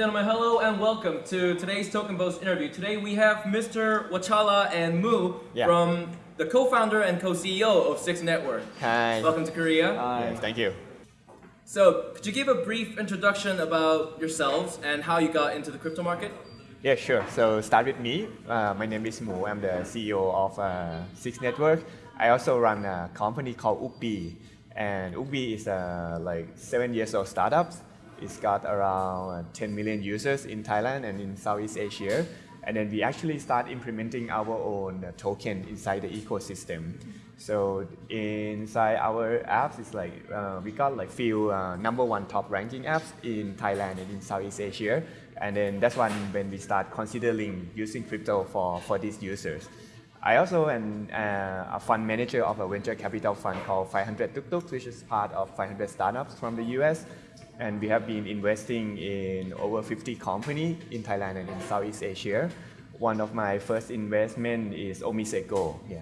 Ladies and gentlemen, hello and welcome to today's Token Post interview. Today we have Mr. Wachala and Mu Yeah. from the co-founder and co-CEO of Six Network. Hi. Welcome to Korea. Yes, thank you. So, could you give a brief introduction about yourselves and how you got into the crypto market? Yeah, sure. So start with me. Uh, my name is Mu. I'm the CEO of uh, Six Network. I also run a company called Ookbee, and Ookbee is a like seven years old startup. It's got around uh, 10 million users in Thailand and in Southeast Asia. And then we actually start implementing our own uh, token inside the ecosystem. So inside our apps, it's like uh, we got like few uh, number one top ranking apps in Thailand and in Southeast Asia. And then that's when when we start considering using crypto for, for these users. I also am uh, a fund manager of a venture capital fund called 500 Tuk Tuk, which is part of 500 startups from the US. And we have been investing in over 50 companies in Thailand and in Southeast Asia. One of my first investment is OmiseGO. Yeah.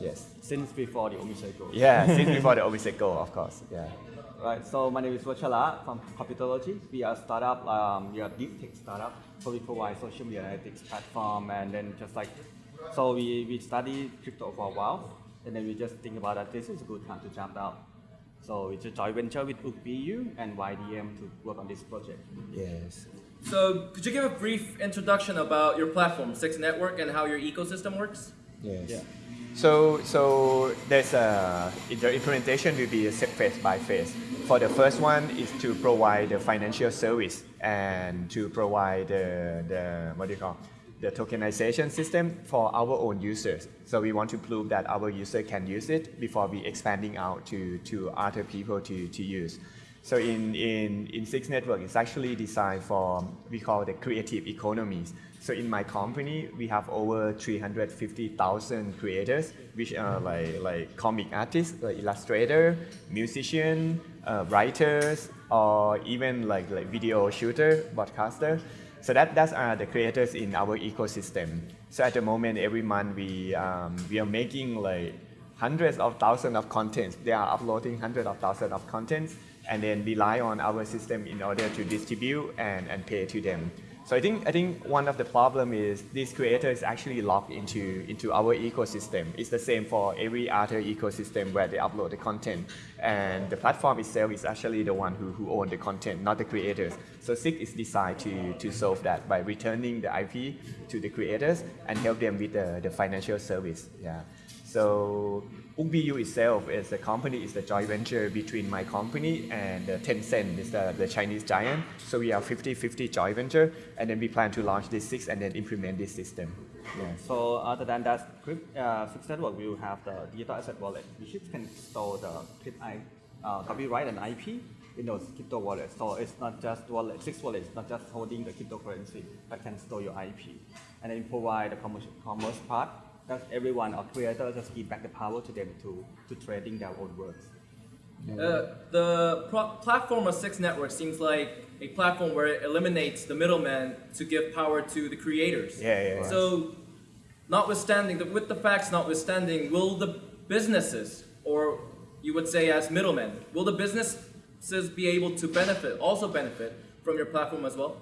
Yes. since before the OmiseGO. Yeah, since before the OmiseGO, of course. Yeah. Right, so my name is Vachala from Capitalogy. We are a startup, um, we are a deep tech startup. So we provide social media analytics platform and then just like, so we, we study crypto for a while and then we just think about that this is a good time to jump out. So it's a joint venture with Ookbee U and YDM to work on this project. Yes. So, could you give a brief introduction about your platform, Six Network, and how your ecosystem works? Yes. Yeah. So, so there's a, the implementation will be a set phase by phase. For the first one is to provide the financial service and to provide the, the what do you call, the tokenization system for our own users. So we want to prove that our user can use it before we expanding out to, to other people to, to use. So in, in, in Six Network, it's actually designed for, we call the creative economies. So in my company, we have over 350,000 creators, which are like, like comic artists, like illustrator, musician, uh, writers, or even like, like video shooter, broadcaster. So that, that's are the creators in our ecosystem. So at the moment, every month we, um, we are making like hundreds of thousands of contents. They are uploading hundreds of thousands of contents and then rely on our system in order to distribute and, and pay to them. So I think I think one of the problem is these creators is actually locked into into our ecosystem. It's the same for every other ecosystem where they upload the content, and the platform itself is actually the one who, who own the content, not the creators. So Six is designed to to solve that by returning the IP to the creators and help them with the, the financial service. Yeah. So Ookbee U itself is a company, is a joint venture between my company and uh, Tencent, is the, the Chinese giant. So we are 50-50 joint venture, and then we plan to launch this six and then implement this system. Yeah. So other than that, uh, Six Network will have the digital asset wallet, which can store the crypt uh, copyright and IP in those crypto wallets. So it's not just wallet, Six Wallet is not just holding the cryptocurrency, but can store your IP. And then provide the commerce, commerce part that everyone or creator just give back the power to them to, to trading their own works. Uh, the pro- platform of Six Network seems like a platform where it eliminates the middleman to give power to the creators. Yeah, yeah, yeah. So, notwithstanding, the, with the facts notwithstanding, will the businesses, or you would say as middlemen, will the businesses be able to benefit, also benefit from your platform as well?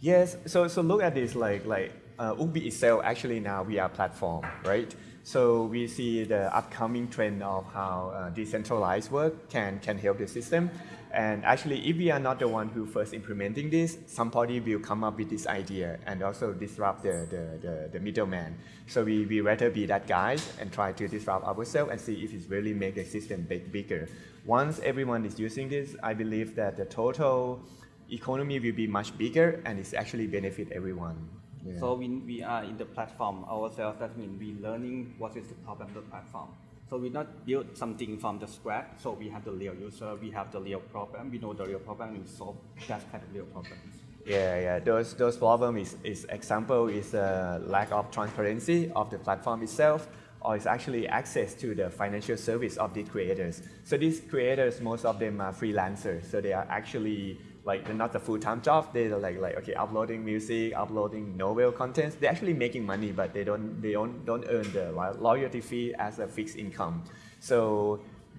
Yes, so so look at this like like uh, Ookbee itself actually now we are platform, right? So we see the upcoming trend of how uh, decentralized work can can help the system. And actually, if we are not the one who first implementing this, somebody will come up with this idea and also disrupt the, the, the, the middleman. So we, we rather be that guys and try to disrupt ourselves and see if it really make the system big, bigger. Once everyone is using this, I believe that the total economy will be much bigger and it's actually benefit everyone. Yeah. So when we are in the platform ourselves, that means we learning what is the problem of the platform. So we not build something from the scratch. So we have the real user, we have the real problem, we know the real problem, we solve that kind of real problems. Yeah, yeah. Those those problem is is example is a lack of transparency of the platform itself, or it's actually access to the financial service of the creators. So these creators, most of them are freelancers. So they are actually like they're not a full-time job. They're like like okay, uploading music, uploading novel contents. They're actually making money, but they don't they don't don't earn the loyalty fee as a fixed income. So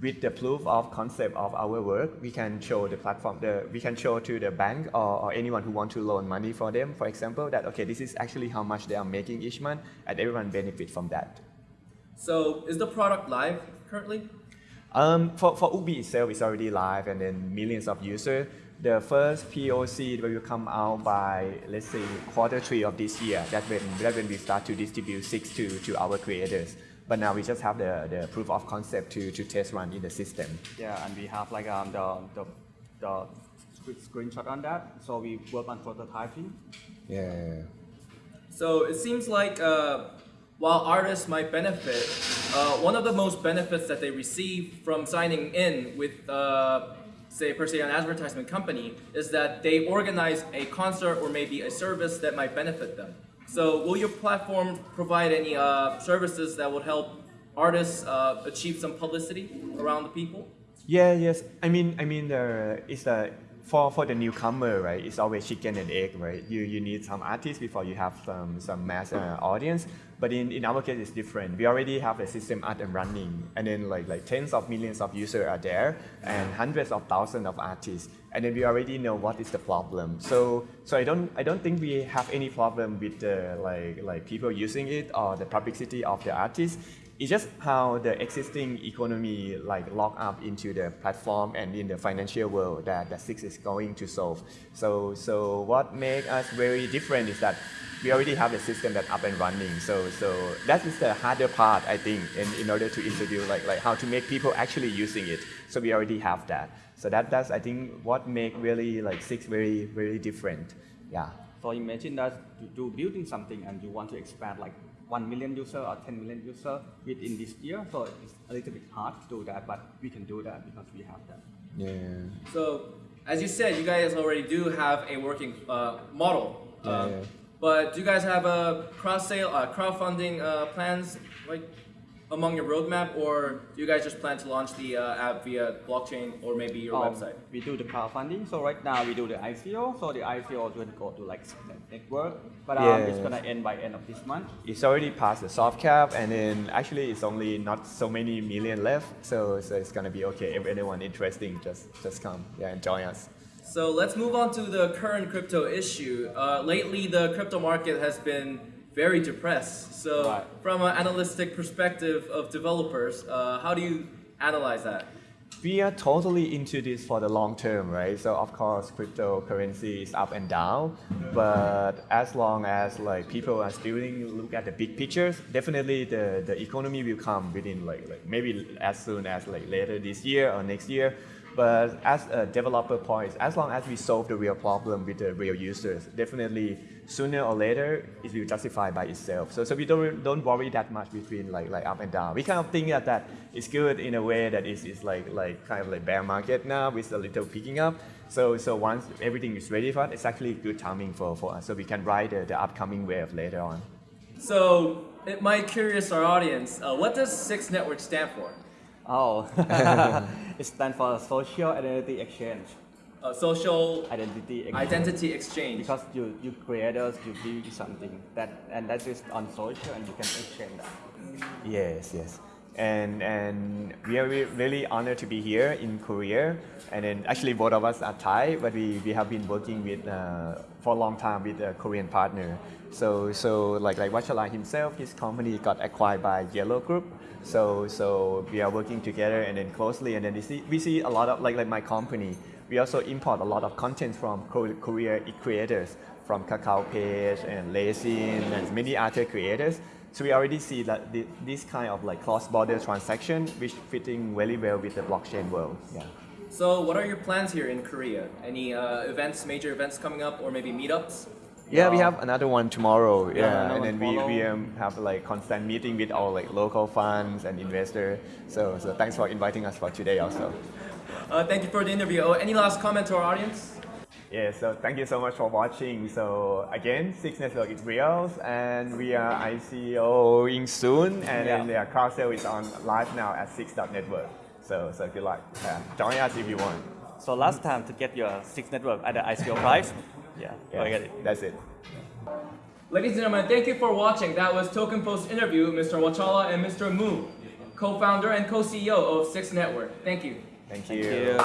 with the proof of concept of our work, we can show the platform, the, we can show to the bank or, or anyone who want to loan money for them, for example, that okay, this is actually how much they are making each month, and everyone benefit from that. So is the product live currently? Um, for, for Ookbee itself, it's already live and then millions of users. The first POC will come out by, let's say, quarter three of this year. That's when, that's when we start to distribute six to, to our creators. But now we just have the, the proof of concept to, to test run in the system. Yeah, and we have like um, the, the, the sc- screenshot on that. So we work on prototyping. Yeah. So it seems like uh, while artists might benefit, uh, one of the most benefits that they receive from signing in with, uh, say, per se, an advertisement company is that they organize a concert or maybe a service that might benefit them. So will your platform provide any uh, services that would help artists uh, achieve some publicity around the people? Yeah, yes. I mean, I mean, the it's the for for the newcomer, right? It's always chicken and egg, right? You you need some artists before you have some some mass uh, audience. But in, in our case, it's different. We already have a system up and running, and then like like tens of millions of users are there, and hundreds of thousands of artists, and then we already know what is the problem. So so I don't I don't think we have any problem with the like like people using it or the publicity of the artists. It's just how the existing economy like lock up into the platform and in the financial world that, that Six is going to solve. So so what makes us very different is that we already have the system that up and running. So so that is the harder part I think in, in order to introduce like like how to make people actually using it. So we already have that. So that that's I think what make really like Six very very different. Yeah. So imagine that you do building something and you want to expand like 1 million user or 10 million user within this year. So it's a little bit hard to do that, but we can do that because we have that. Yeah. So, as you said, you guys already do have a working uh, model. Yeah, Uh, yeah. But do you guys have a cross sale, uh, crowdfunding uh, plans like among your roadmap, or do you guys just plan to launch the uh, app via blockchain or maybe your Um, website? We do the crowdfunding. So right now we do the ICO. So the ICO is going to go to like network, but um, it's gonna end by end of this month. It's already past the soft cap, and then actually it's only not so many million left, so so it's gonna be okay. If anyone interesting, just just come, yeah, and join us. So let's move on to the current crypto issue. Uh, lately, the crypto market has been very depressed. So, Right. from an analytic perspective of developers, uh, how do you analyze that? We are totally into this for the long term, right? So of course, cryptocurrency is up and down, but as long as like people are still look at the big pictures, definitely the, the economy will come within like, like maybe as soon as like later this year or next year. But as a developer point, as long as we solve the real problem with the real users, definitely sooner or later it will justify by itself. So, so we don't don't worry that much between like like up and down. We kind of think that that it's good in a way that is is like like kind of like bear market now with a little picking up. So so once everything is ready for it, it's actually good timing for, for us. So we can ride the, the upcoming wave later on. So, it might curious our audience, uh, what does Six Network stand for? Oh, it stands for Social Identity Exchange. Uh, social Identity Exchange. Identity Exchange. Because you, you creators, you build something that and that is on social and you can exchange that. Yes, yes. And and we are re- really honored to be here in Korea. And then actually both of us are Thai, but we, we have been working with uh, for a long time with a Korean partner. So so like like Wachala himself, his company got acquired by Yellow Group. So so we are working together and then closely. And then we see we see a lot of like like my company. We also import a lot of content from Ko- Korea creators from Kakao Page and Lezhin and many other creators. So we already see that this kind of like cross-border transaction, which fitting very well with the blockchain world. Yeah. So, what are your plans here in Korea? Any uh, events, major events coming up, or maybe meetups? Yeah, we have another one tomorrow. Yeah, another and then we, we um, have like constant meeting with our like local funds and investors. So so thanks for inviting us for today also. Uh, thank you for the interview. Oh, any last comment to our audience? Yeah, so thank you so much for watching. So again, Six Network is real, and we are ICOing soon, and then Yeah. the car sale is on live now at Six Network. So so good luck. Yeah, join us if you want. So last time to get your six network at the ICO price, yeah, Yeah, get it. that's it. Ladies and gentlemen, thank you for watching. That was Token Post interview, Mr. Wachala and Mr. Mu, co-founder and co-CEO of Six Network. Thank you. Thank Thank you. you.